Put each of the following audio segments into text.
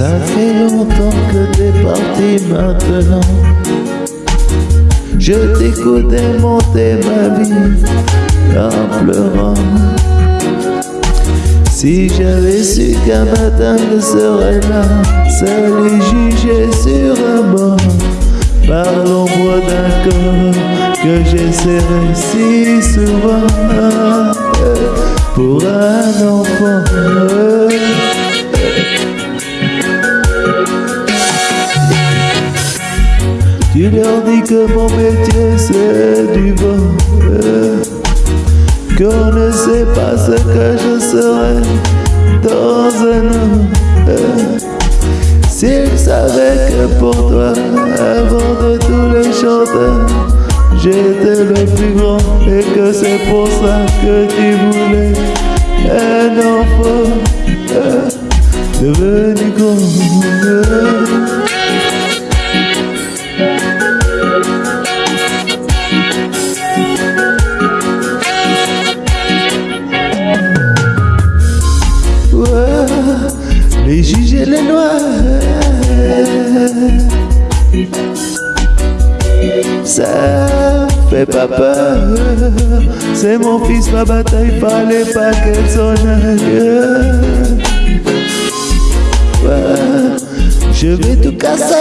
Ça fait longtemps que t'es parti maintenant. Je t'écoutais monter ma vie en pleurant. Si j'avais su qu'un matin je serais là Seul jugé sur un banc Par l'ombre d'un corps que j'essaierai si souvent. Pour un enfant Tu leur dis que mon métier c'est du vent. Qu'on ne sait pas ce que je serai dans un an. S'ils savaient que pour toi, avant de tous les chanteurs J'étais le plus grand et que c'est pour ça que tu voulais un enfant. Devenu grand Ça fait pas peur, c'est mon fils, ma bataille, fallait pas qu'elle sonne. je vais tout casser.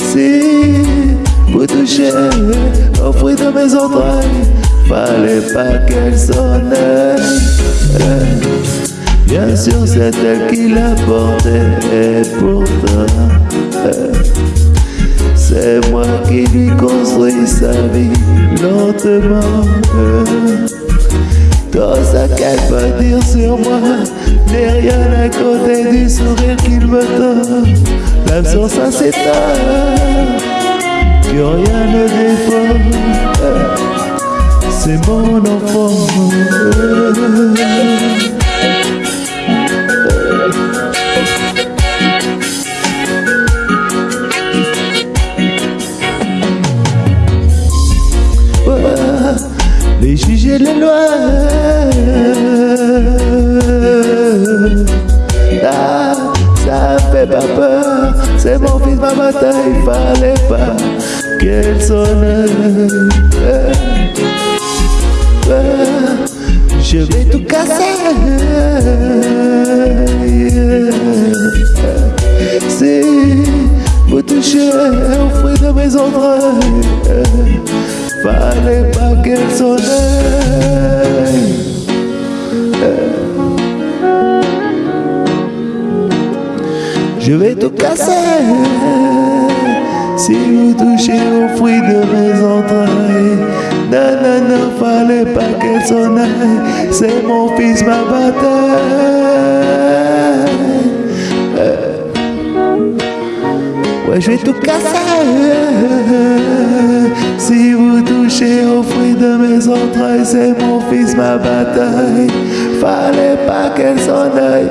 Si vous touchez au fruit de mes entrailles, fallait pas qu'elle sonne. Bien sûr, c'est elle qui l'a porté, pourtant, c'est moi qui lui construis sa vie lentement. Tout ce qu'elle peut dire sur moi n'est rien à côté du sourire qu'il me donne. Même sur sa s'éteint, que rien ne défend c'est mon enfant. Et les lois. Ah, ça fait pas peur, c'est mon fils, ma bataille, fallait pas qu'elle sonne. Je vais tout casser Si vous touchez au fruit de mes entrailles Fallait pas qu'elle sonne Je vais tout casser Si vous touchez au fruit de mes entrailles non, non, non, fallait pas qu'elle s'en aille. C'est mon fils, ma bataille. Ouais, je vais tout casser. Si vous touchez au fruit de mes entrailles, c'est mon fils, ma bataille. Fallait pas qu'elle s'en aille.